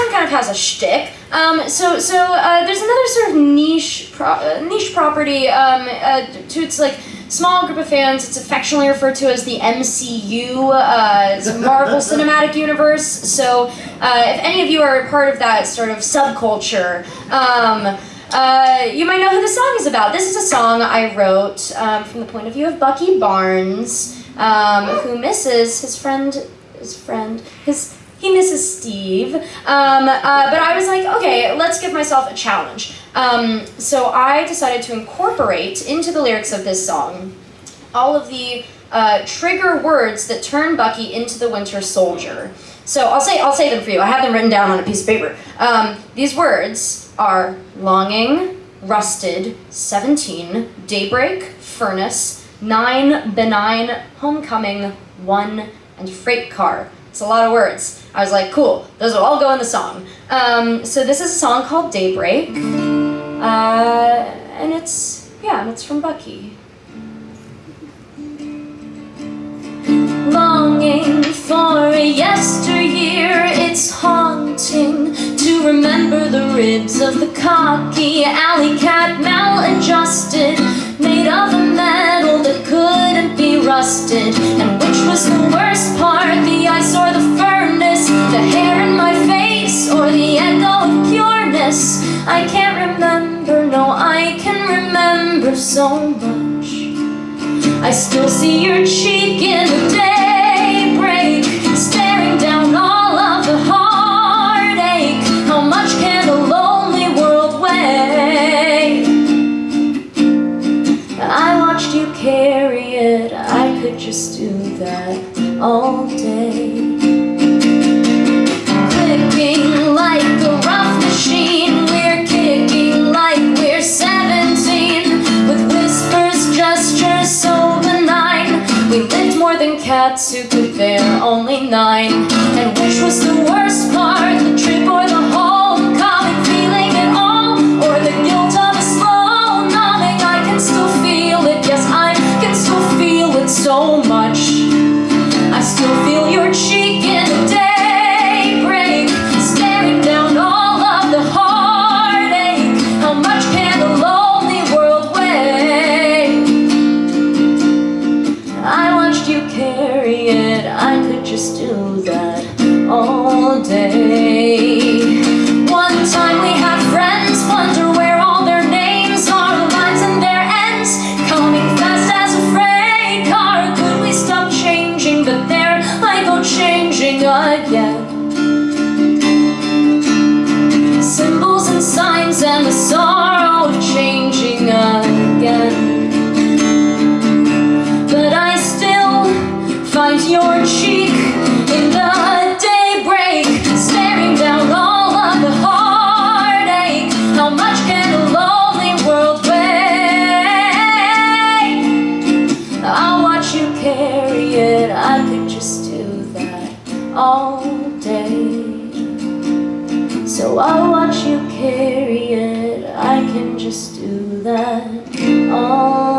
one kind of has a shtick. Um, so so uh, there's another sort of niche pro- uh, niche property um, uh, to its like small group of fans. It's affectionately referred to as the MCU, uh, it's Marvel Cinematic Universe. So uh, if any of you are part of that sort of subculture. Um, uh, you might know who the song is about. This is a song I wrote um, from the point of view of Bucky Barnes, um, who misses his friend, his friend, his he misses Steve. Um, uh, but I was like, okay, let's give myself a challenge. Um, so I decided to incorporate into the lyrics of this song all of the uh, trigger words that turn Bucky into the Winter Soldier. So I'll say I'll say them for you. I have them written down on a piece of paper. Um, these words are longing, rusted, seventeen, daybreak, furnace, nine, benign, homecoming, one, and freight car. It's a lot of words. I was like, cool, those will all go in the song. Um, so this is a song called Daybreak, uh, and it's yeah, it's from Bucky. Longing for a yesteryear, it's haunting to remember the ribs of the cocky alley cat maladjusted, made of a metal that couldn't be rusted. And so much. I still see your cheek in the daybreak, staring down all of the heartache. How much can a lonely world weigh? I watched you carry it, I could just do that all day. Could bear only nine. And which was the worst part, the trip or the homecoming, feeling it all, or the guilt of a slow numbing? I can still feel it, yes, I can still feel it so much. I still feel your cheek in the daybreak, staring down all of the heartache. How much can a lonely world weigh? I watched you could just do that all day. So I'll watch you carry it, I can just do that. All